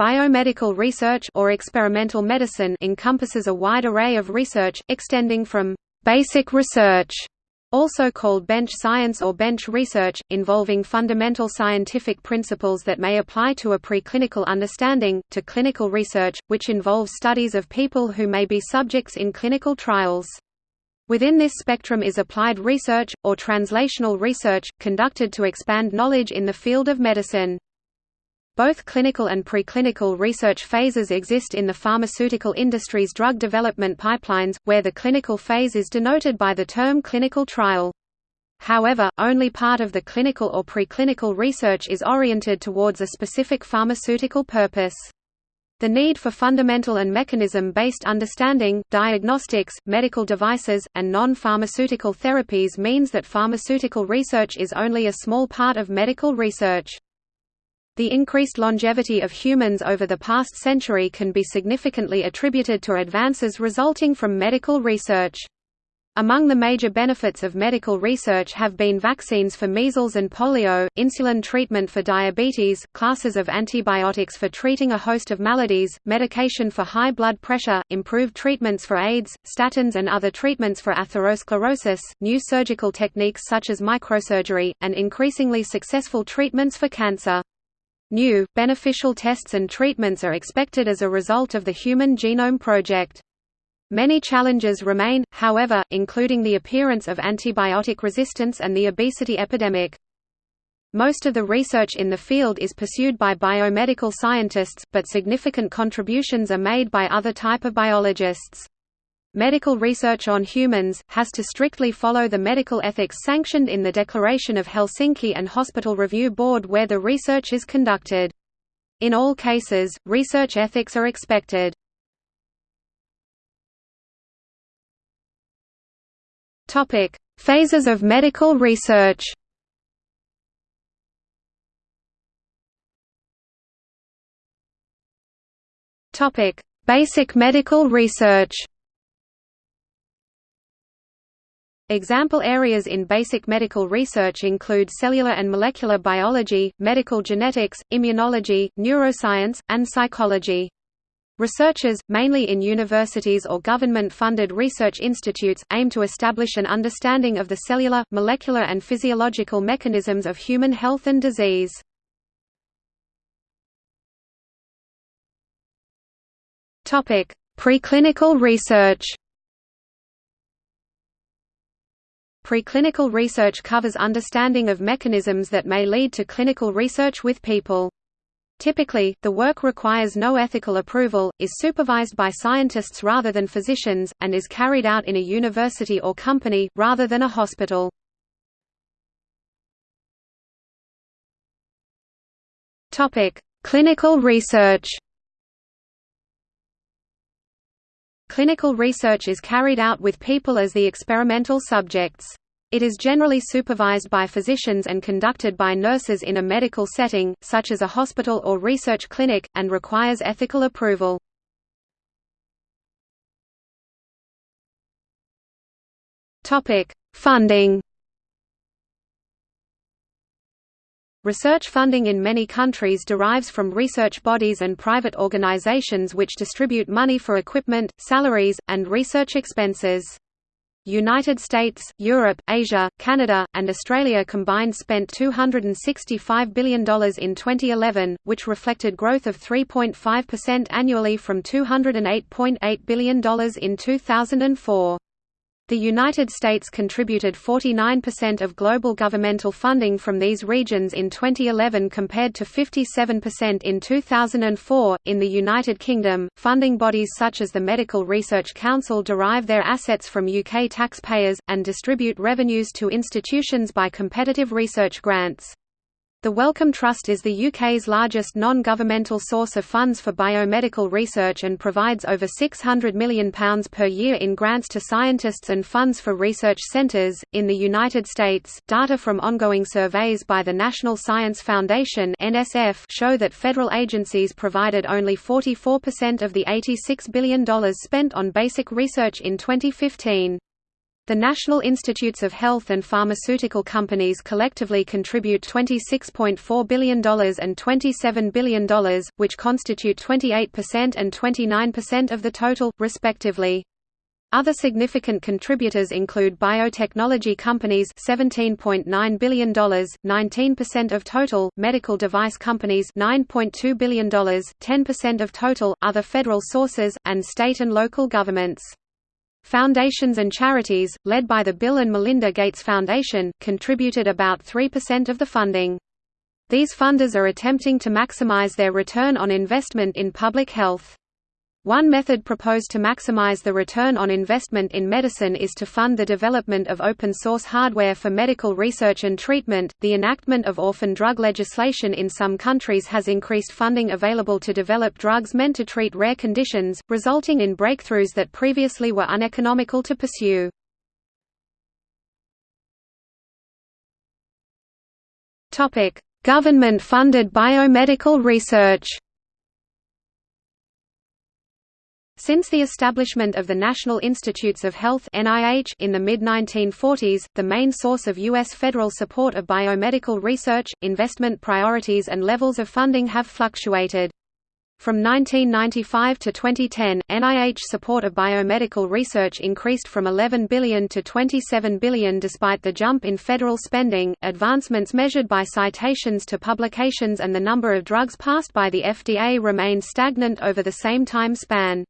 Biomedical research or experimental medicine encompasses a wide array of research, extending from basic research also called bench science or bench research, involving fundamental scientific principles that may apply to a preclinical understanding, to clinical research, which involves studies of people who may be subjects in clinical trials. Within this spectrum is applied research, or translational research, conducted to expand knowledge in the field of medicine. Both clinical and preclinical research phases exist in the pharmaceutical industry's drug development pipelines, where the clinical phase is denoted by the term clinical trial. However, only part of the clinical or preclinical research is oriented towards a specific pharmaceutical purpose. The need for fundamental and mechanism-based understanding, diagnostics, medical devices, and non-pharmaceutical therapies means that pharmaceutical research is only a small part of medical research. The increased longevity of humans over the past century can be significantly attributed to advances resulting from medical research. Among the major benefits of medical research have been vaccines for measles and polio, insulin treatment for diabetes, classes of antibiotics for treating a host of maladies, medication for high blood pressure, improved treatments for AIDS, statins and other treatments for atherosclerosis, new surgical techniques such as microsurgery, and increasingly successful treatments for cancer. New, beneficial tests and treatments are expected as a result of the Human Genome Project. Many challenges remain, however, including the appearance of antibiotic resistance and the obesity epidemic. Most of the research in the field is pursued by biomedical scientists, but significant contributions are made by other type of biologists. Medical research on humans, has to strictly follow the medical ethics sanctioned in the Declaration of Helsinki and Hospital Review Board where the research is conducted. In all cases, research ethics are expected. Phases of medical research Basic medical research Example areas in basic medical research include cellular and molecular biology, medical genetics, immunology, neuroscience, and psychology. Researchers, mainly in universities or government-funded research institutes, aim to establish an understanding of the cellular, molecular and physiological mechanisms of human health and disease. Preclinical research Preclinical research covers understanding of mechanisms that may lead to clinical research with people. Typically, the work requires no ethical approval, is supervised by scientists rather than physicians, and is carried out in a university or company, rather than a hospital. Clinical research Clinical research is carried out with people as the experimental subjects. It is generally supervised by physicians and conducted by nurses in a medical setting, such as a hospital or research clinic, and requires ethical approval. Funding Research funding in many countries derives from research bodies and private organizations which distribute money for equipment, salaries, and research expenses. United States, Europe, Asia, Canada, and Australia combined spent $265 billion in 2011, which reflected growth of 3.5% annually from $208.8 billion in 2004. The United States contributed 49% of global governmental funding from these regions in 2011 compared to 57% in 2004. In the United Kingdom, funding bodies such as the Medical Research Council derive their assets from UK taxpayers, and distribute revenues to institutions by competitive research grants. The Wellcome Trust is the UK's largest non-governmental source of funds for biomedical research and provides over £600 million per year in grants to scientists and funds for research centres. In the United States, data from ongoing surveys by the National Science Foundation (NSF) show that federal agencies provided only 44% of the $86 billion spent on basic research in 2015. The National Institutes of Health and pharmaceutical companies collectively contribute $26.4 billion and $27 billion, which constitute 28% and 29% of the total, respectively. Other significant contributors include biotechnology companies $17.9 billion, 19% of total, medical device companies $9.2 billion, 10% of total, other federal sources, and state and local governments. Foundations and charities, led by the Bill and Melinda Gates Foundation, contributed about 3% of the funding. These funders are attempting to maximize their return on investment in public health. One method proposed to maximize the return on investment in medicine is to fund the development of open source hardware for medical research and treatment. The enactment of orphan drug legislation in some countries has increased funding available to develop drugs meant to treat rare conditions, resulting in breakthroughs that previously were uneconomical to pursue. Topic: Government-funded biomedical research. Since the establishment of the National Institutes of Health in the mid-1940s, the main source of U.S. federal support of biomedical research, investment priorities and levels of funding have fluctuated. From 1995 to 2010, NIH support of biomedical research increased from 11 billion to 27 billion despite the jump in federal spending. Advancements measured by citations to publications and the number of drugs passed by the FDA remained stagnant over the same time span.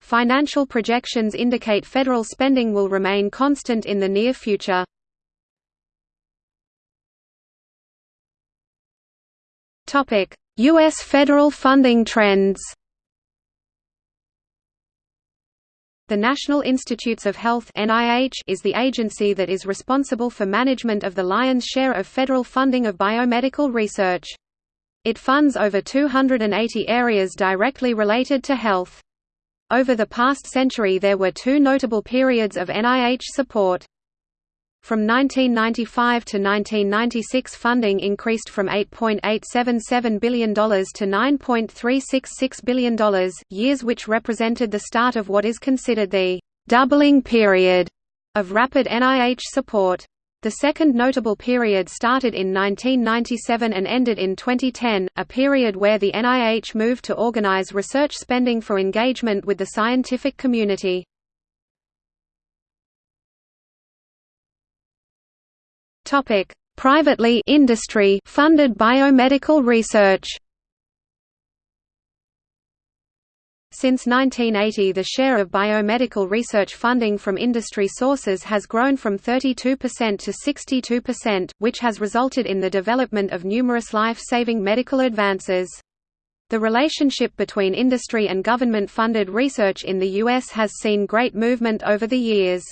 Financial projections indicate federal spending will remain constant in the near future. U.S. federal funding trends The National Institutes of Health is the agency that is responsible for management of the lion's share of federal funding of biomedical research. It funds over 280 areas directly related to health. Over the past century there were two notable periods of NIH support. From 1995 to 1996 funding increased from $8.877 billion to $9.366 billion, years which represented the start of what is considered the «doubling period» of rapid NIH support. The second notable period started in 1997 and ended in 2010, a period where the NIH moved to organize research spending for engagement with the scientific community. Privately industry funded biomedical research Since 1980 the share of biomedical research funding from industry sources has grown from 32% to 62%, which has resulted in the development of numerous life-saving medical advances. The relationship between industry and government-funded research in the U.S. has seen great movement over the years.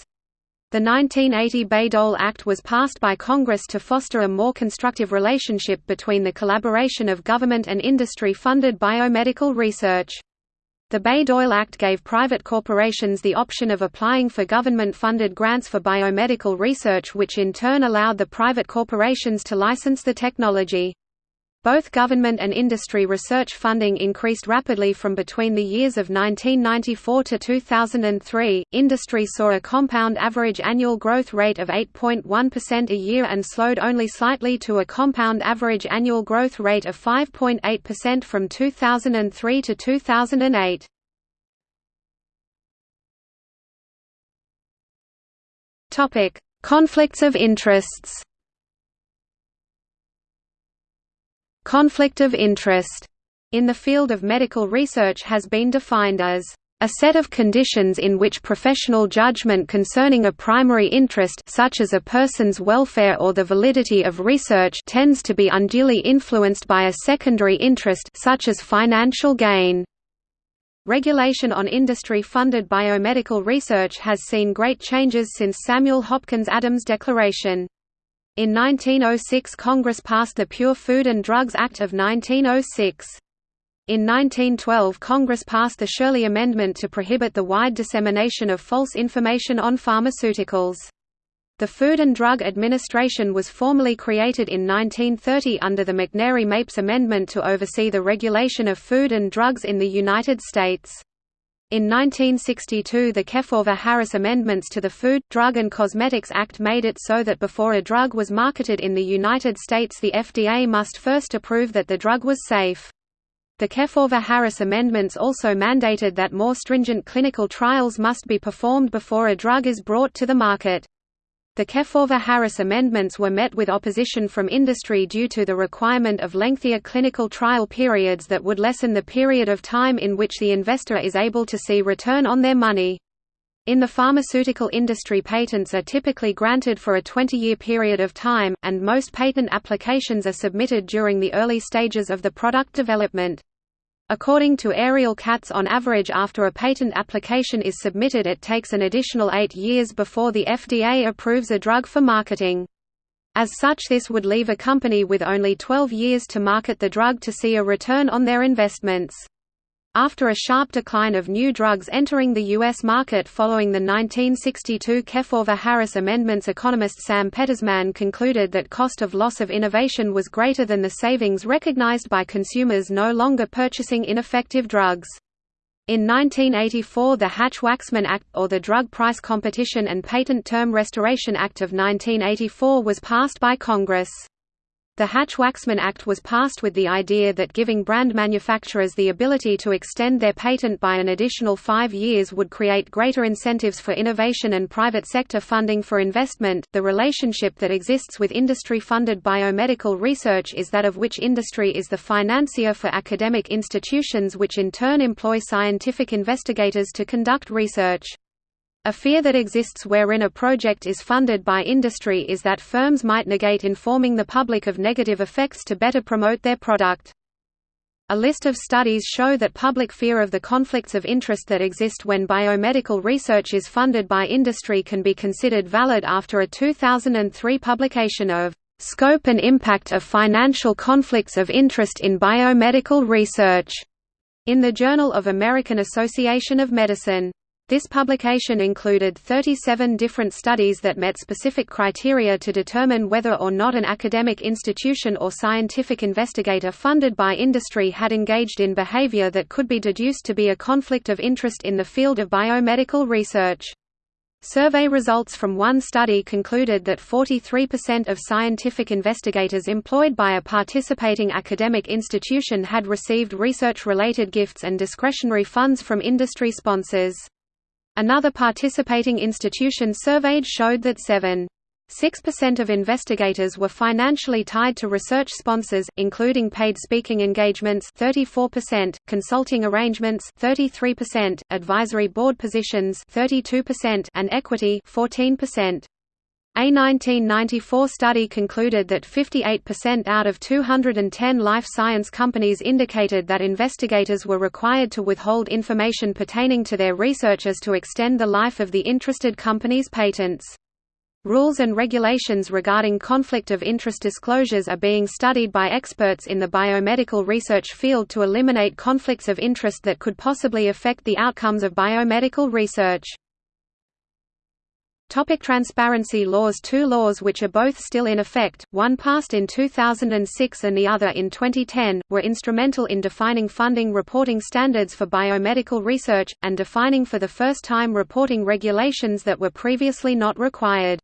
The 1980 Bayh-Dole Act was passed by Congress to foster a more constructive relationship between the collaboration of government and industry-funded biomedical research. The Bayh-Dole Act gave private corporations the option of applying for government-funded grants for biomedical research which in turn allowed the private corporations to license the technology. Both government and industry research funding increased rapidly from between the years of 1994 to 2003. Industry saw a compound average annual growth rate of 8.1% a year and slowed only slightly to a compound average annual growth rate of 5.8% from 2003 to 2008. Topic: Conflicts of interests. Conflict of interest in the field of medical research has been defined as a set of conditions in which professional judgment concerning a primary interest such as a person's welfare or the validity of research tends to be unduly influenced by a secondary interest such as financial gain. Regulation on industry-funded biomedical research has seen great changes since Samuel Hopkins Adams' Declaration. In 1906 Congress passed the Pure Food and Drugs Act of 1906. In 1912 Congress passed the Sherley Amendment to prohibit the wide dissemination of false information on pharmaceuticals. The Food and Drug Administration was formally created in 1930 under the McNary-Mapes Amendment to oversee the regulation of food and drugs in the United States. In 1962 the Kefauver-Harris amendments to the Food, Drug and Cosmetics Act made it so that before a drug was marketed in the United States the FDA must first approve that the drug was safe. The Kefauver-Harris amendments also mandated that more stringent clinical trials must be performed before a drug is brought to the market. The Kefauver-Harris amendments were met with opposition from industry due to the requirement of lengthier clinical trial periods that would lessen the period of time in which the investor is able to see return on their money. In the pharmaceutical industry patents are typically granted for a 20-year period of time, and most patent applications are submitted during the early stages of the product development. According to Ariel Katz on average after a patent application is submitted it takes an additional eight years before the FDA approves a drug for marketing. As such this would leave a company with only 12 years to market the drug to see a return on their investments. After a sharp decline of new drugs entering the U.S. market following the 1962 Kefauver-Harris amendments economist Sam Peltzman concluded that cost of loss of innovation was greater than the savings recognized by consumers no longer purchasing ineffective drugs. In 1984 the Hatch-Waxman Act, or the Drug Price Competition and Patent Term Restoration Act of 1984 was passed by Congress. The Hatch-Waxman Act was passed with the idea that giving brand manufacturers the ability to extend their patent by an additional five years would create greater incentives for innovation and private sector funding for investment. The relationship that exists with industry funded biomedical research is that of which industry is the financier for academic institutions, which in turn employ scientific investigators to conduct research. A fear that exists wherein a project is funded by industry is that firms might negate informing the public of negative effects to better promote their product. A list of studies show that public fear of the conflicts of interest that exist when biomedical research is funded by industry can be considered valid after a 2003 publication of "...scope and impact of financial conflicts of interest in biomedical research", in the Journal of American Association of Medicine. This publication included 37 different studies that met specific criteria to determine whether or not an academic institution or scientific investigator funded by industry had engaged in behavior that could be deduced to be a conflict of interest in the field of biomedical research. Survey results from one study concluded that 43% of scientific investigators employed by a participating academic institution had received research-related gifts and discretionary funds from industry sponsors. Another participating institution surveyed showed that 7. 6% of investigators were financially tied to research sponsors, including paid speaking engagements 34%, consulting arrangements 33%, advisory board positions 32%, and equity 14%. A 1994 study concluded that 58% out of 210 life science companies indicated that investigators were required to withhold information pertaining to their researchers to extend the life of the interested company's patents. Rules and regulations regarding conflict of interest disclosures are being studied by experts in the biomedical research field to eliminate conflicts of interest that could possibly affect the outcomes of biomedical research. Topic transparency laws Two laws which are both still in effect, one passed in 2006 and the other in 2010, were instrumental in defining funding reporting standards for biomedical research, and defining for the first time reporting regulations that were previously not required.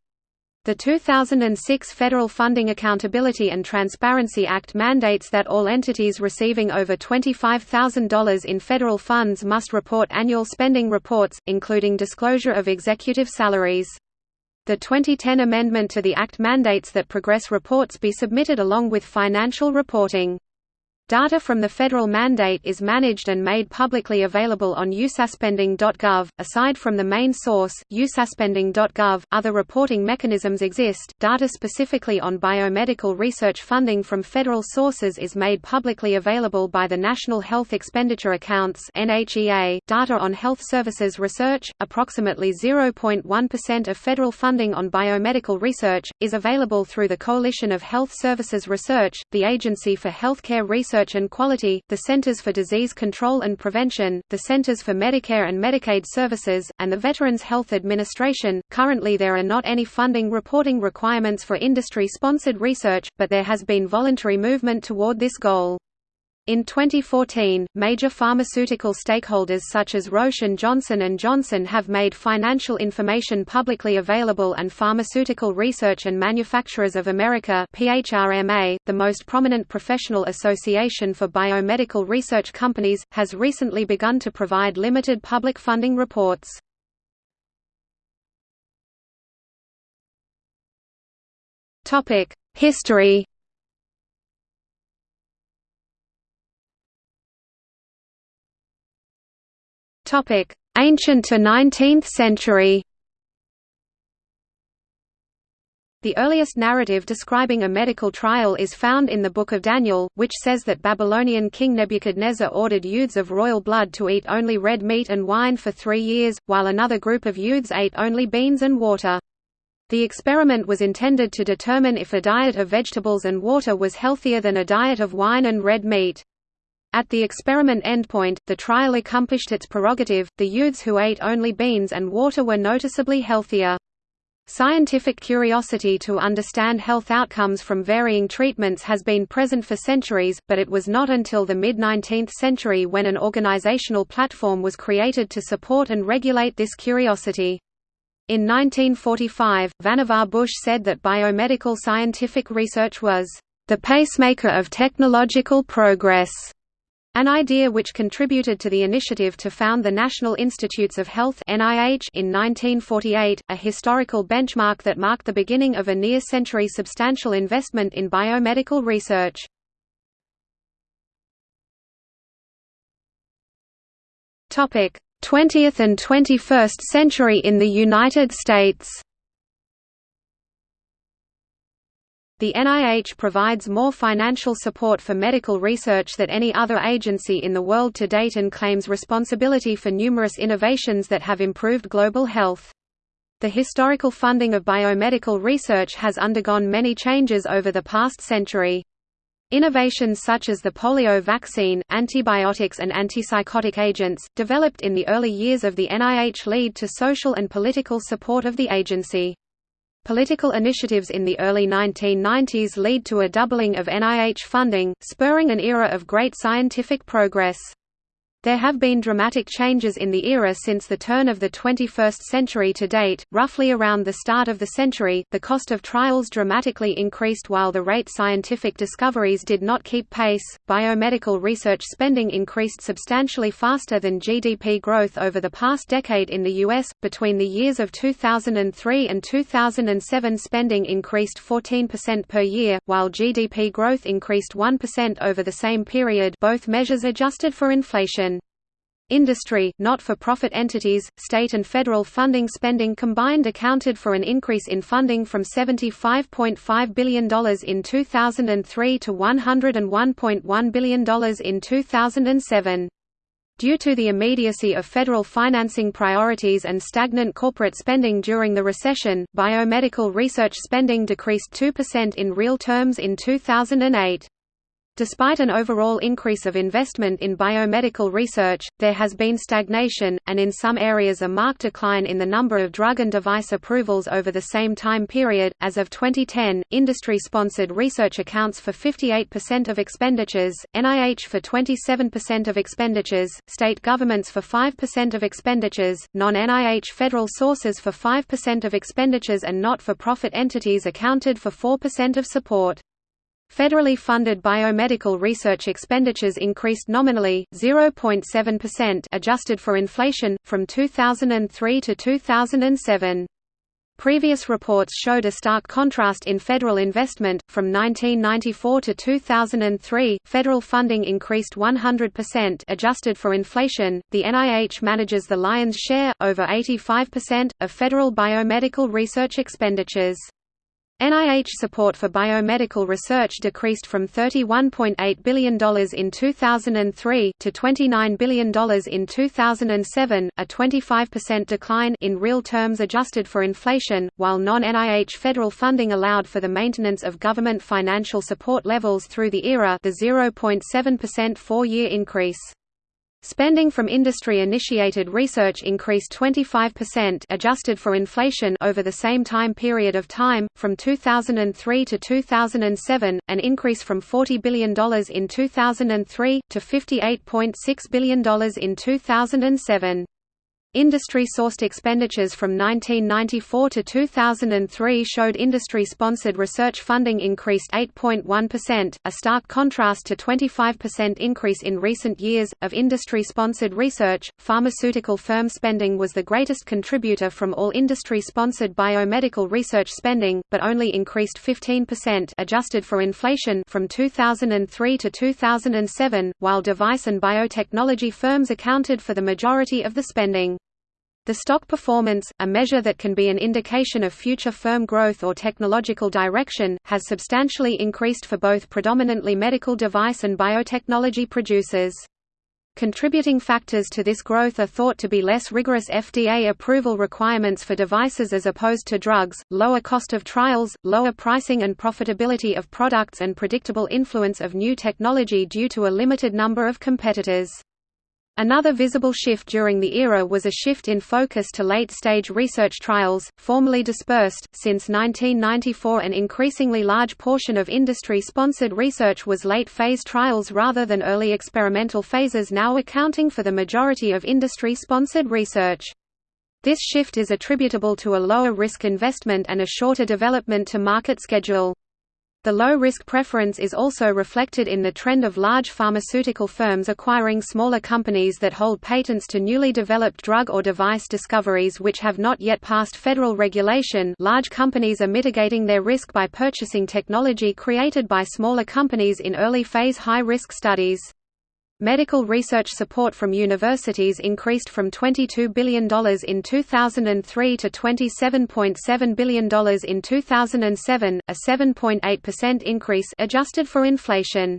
The 2006 Federal Funding Accountability and Transparency Act mandates that all entities receiving over $25,000 in federal funds must report annual spending reports, including disclosure of executive salaries. The 2010 amendment to the Act mandates that progress reports be submitted along with financial reporting. Data from the federal mandate is managed and made publicly available on usaspending.gov. Aside from the main source, usaspending.gov, other reporting mechanisms exist. Data specifically on biomedical research funding from federal sources is made publicly available by the National Health Expenditure Accounts (NHEA). Data on health services research, approximately 0.1% of federal funding on biomedical research, is available through the Coalition of Health Services Research, the Agency for Healthcare Research Research and Quality, the Centers for Disease Control and Prevention, the Centers for Medicare and Medicaid Services, and the Veterans Health Administration. Currently, there are not any funding reporting requirements for industry sponsored research, but there has been voluntary movement toward this goal. In 2014, major pharmaceutical stakeholders such as Roche and Johnson & Johnson have made financial information publicly available and Pharmaceutical Research and Manufacturers of America PHRMA, the most prominent professional association for biomedical research companies, has recently begun to provide limited public funding reports. History Topic: Ancient to 19th century. The earliest narrative describing a medical trial is found in the Book of Daniel, which says that Babylonian king Nebuchadnezzar ordered youths of royal blood to eat only red meat and wine for three years, while another group of youths ate only beans and water. The experiment was intended to determine if a diet of vegetables and water was healthier than a diet of wine and red meat. At the experiment endpoint, the trial accomplished its prerogative, the youths who ate only beans and water were noticeably healthier. Scientific curiosity to understand health outcomes from varying treatments has been present for centuries, but it was not until the mid-19th century when an organizational platform was created to support and regulate this curiosity. In 1945, Vannevar Bush said that biomedical scientific research was the pacemaker of technological progress. An idea which contributed to the initiative to found the National Institutes of Health in 1948, a historical benchmark that marked the beginning of a near-century substantial investment in biomedical research. Topic: 20th and 21st century in the United States. The NIH provides more financial support for medical research than any other agency in the world to date and claims responsibility for numerous innovations that have improved global health. The historical funding of biomedical research has undergone many changes over the past century. Innovations such as the polio vaccine, antibiotics and antipsychotic agents, developed in the early years of the NIH lead to social and political support of the agency. Political initiatives in the early 1990s lead to a doubling of NIH funding, spurring an era of great scientific progress. There have been dramatic changes in the era since the turn of the 21st century to date. Roughly around the start of the century, the cost of trials dramatically increased while the rate scientific discoveries did not keep pace. Biomedical research spending increased substantially faster than GDP growth over the past decade in the US. Between the years of 2003 and 2007, spending increased 14% per year, while GDP growth increased 1% over the same period, both measures adjusted for inflation. Industry, not-for-profit entities, state and federal funding spending combined accounted for an increase in funding from $75.5 billion in 2003 to $101.1 billion in 2007. Due to the immediacy of federal financing priorities and stagnant corporate spending during the recession, biomedical research spending decreased 2% in real terms in 2008. Despite an overall increase of investment in biomedical research, there has been stagnation, and in some areas a marked decline in the number of drug and device approvals over the same time period. As of 2010, industry sponsored research accounts for 58% of expenditures, NIH for 27% of expenditures, state governments for 5% of expenditures, non NIH federal sources for 5% of expenditures, and not for profit entities accounted for 4% of support. Federally funded biomedical research expenditures increased nominally 0.7% adjusted for inflation from 2003 to 2007. Previous reports showed a stark contrast in federal investment. From 1994 to 2003, federal funding increased 100% adjusted for inflation. The NIH manages the lion's share, over 85%, of federal biomedical research expenditures. NIH support for biomedical research decreased from $31.8 billion in 2003 to $29 billion in 2007, a 25% decline in real terms adjusted for inflation, while non-NIH federal funding allowed for the maintenance of government financial support levels through the era the 0.7% four-year increase. Spending from industry-initiated research increased 25% adjusted for inflation over the same time period of time, from 2003 to 2007, an increase from $40 billion in 2003, to $58.6 billion in 2007. Industry-sourced expenditures from 1994 to 2003 showed industry-sponsored research funding increased 8.1%, a stark contrast to 25% increase in recent years. Of industry-sponsored research, pharmaceutical firm spending was the greatest contributor from all industry-sponsored biomedical research spending, but only increased 15% adjusted for inflation from 2003 to 2007, while device and biotechnology firms accounted for the majority of the spending. The stock performance, a measure that can be an indication of future firm growth or technological direction, has substantially increased for both predominantly medical device and biotechnology producers. Contributing factors to this growth are thought to be less rigorous FDA approval requirements for devices as opposed to drugs, lower cost of trials, lower pricing and profitability of products and predictable influence of new technology due to a limited number of competitors. Another visible shift during the era was a shift in focus to late-stage research trials, formerly dispersed. Since 1994 an increasingly large portion of industry-sponsored research was late-phase trials rather than early experimental phases now accounting for the majority of industry-sponsored research. This shift is attributable to a lower risk investment and a shorter development to market schedule. The low-risk preference is also reflected in the trend of large pharmaceutical firms acquiring smaller companies that hold patents to newly developed drug or device discoveries which have not yet passed federal regulation large companies are mitigating their risk by purchasing technology created by smaller companies in early-phase high-risk studies. Medical research support from universities increased from $22 billion in 2003 to $27.7 billion in 2007, a 7.8% increase adjusted for inflation.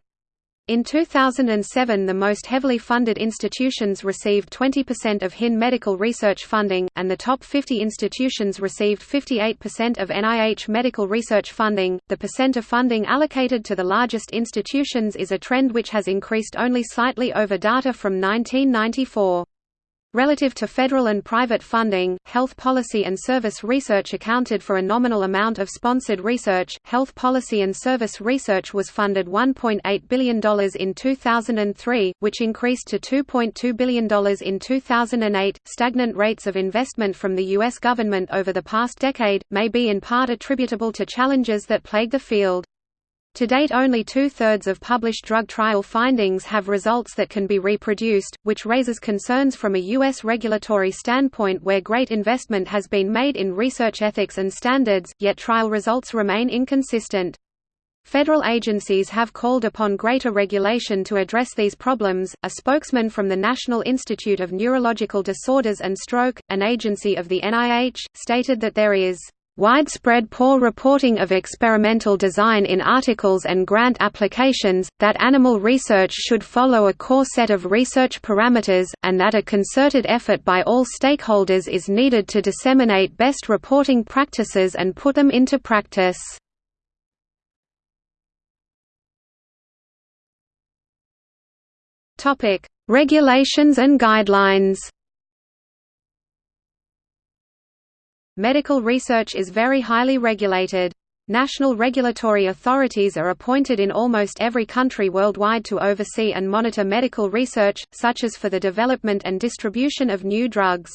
In 2007 the most heavily funded institutions received 20% of HIN medical research funding, and the top 50 institutions received 58% of NIH medical research funding. The percent of funding allocated to the largest institutions is a trend which has increased only slightly over data from 1994. Relative to federal and private funding, health policy and service research accounted for a nominal amount of sponsored research. Health policy and service research was funded $1.8 billion in 2003, which increased to $2.2 billion in 2008. Stagnant rates of investment from the U.S. government over the past decade may be in part attributable to challenges that plague the field. To date only two-thirds of published drug trial findings have results that can be reproduced, which raises concerns from a U.S. regulatory standpoint where great investment has been made in research ethics and standards, yet trial results remain inconsistent. Federal agencies have called upon greater regulation to address these problems. A spokesman from the National Institute of Neurological Disorders and Stroke, an agency of the NIH, stated that there is widespread poor reporting of experimental design in articles and grant applications, that animal research should follow a core set of research parameters, and that a concerted effort by all stakeholders is needed to disseminate best reporting practices and put them into practice. Regulations and guidelines Medical research is very highly regulated. National regulatory authorities are appointed in almost every country worldwide to oversee and monitor medical research, such as for the development and distribution of new drugs.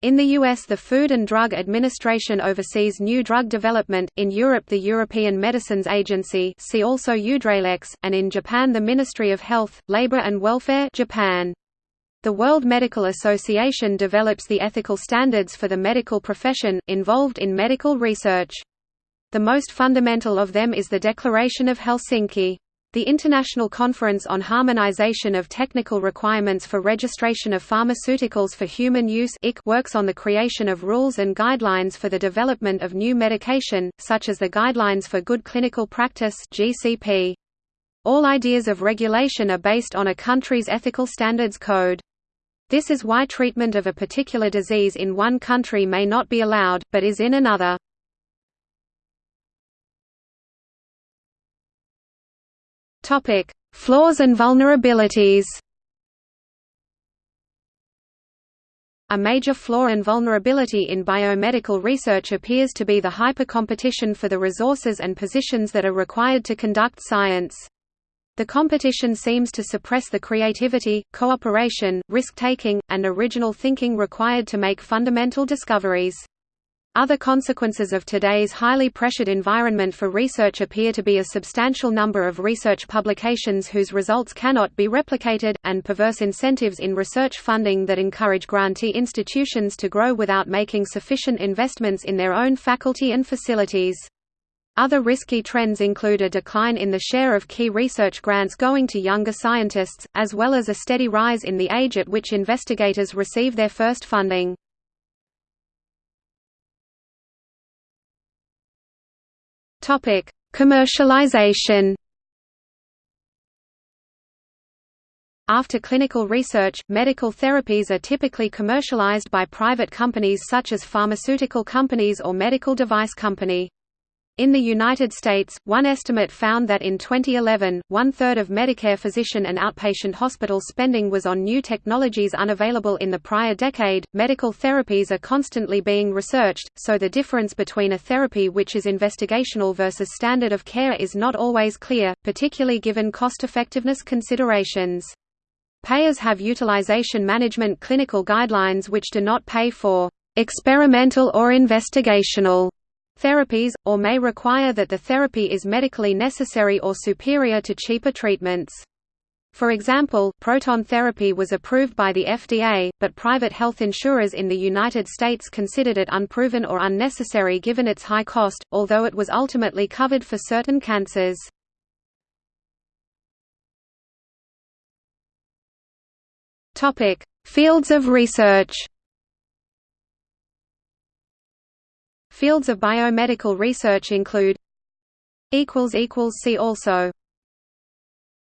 In the US the Food and Drug Administration oversees new drug development, in Europe the European Medicines Agency see also EUDRALEX, and in Japan the Ministry of Health, Labor and Welfare Japan. The World Medical Association develops the ethical standards for the medical profession, involved in medical research. The most fundamental of them is the Declaration of Helsinki. The International Conference on Harmonization of Technical Requirements for Registration of Pharmaceuticals for Human Use works on the creation of rules and guidelines for the development of new medication, such as the Guidelines for Good Clinical Practice. All ideas of regulation are based on a country's ethical standards code. This is why treatment of a particular disease in one country may not be allowed, but is in another. Flaws and vulnerabilities A major flaw and vulnerability in biomedical research appears to be the hyper-competition for the resources and positions that are required to conduct science. The competition seems to suppress the creativity, cooperation, risk-taking, and original thinking required to make fundamental discoveries. Other consequences of today's highly pressured environment for research appear to be a substantial number of research publications whose results cannot be replicated, and perverse incentives in research funding that encourage grantee institutions to grow without making sufficient investments in their own faculty and facilities. Other risky trends include a decline in the share of key research grants going to younger scientists, as well as a steady rise in the age at which investigators receive their first funding. Commercialization. After clinical research, medical therapies are typically commercialized by private companies such as pharmaceutical companies or medical device company. In the United States, one estimate found that in 2011, one-third of Medicare physician and outpatient hospital spending was on new technologies unavailable in the prior decade. Medical therapies are constantly being researched, so the difference between a therapy which is investigational versus standard of care is not always clear, particularly given cost-effectiveness considerations. Payers have utilization management clinical guidelines which do not pay for experimental or investigational therapies, or may require that the therapy is medically necessary or superior to cheaper treatments. For example, proton therapy was approved by the FDA, but private health insurers in the United States considered it unproven or unnecessary given its high cost, although it was ultimately covered for certain cancers. Fields of research Fields of biomedical research include See also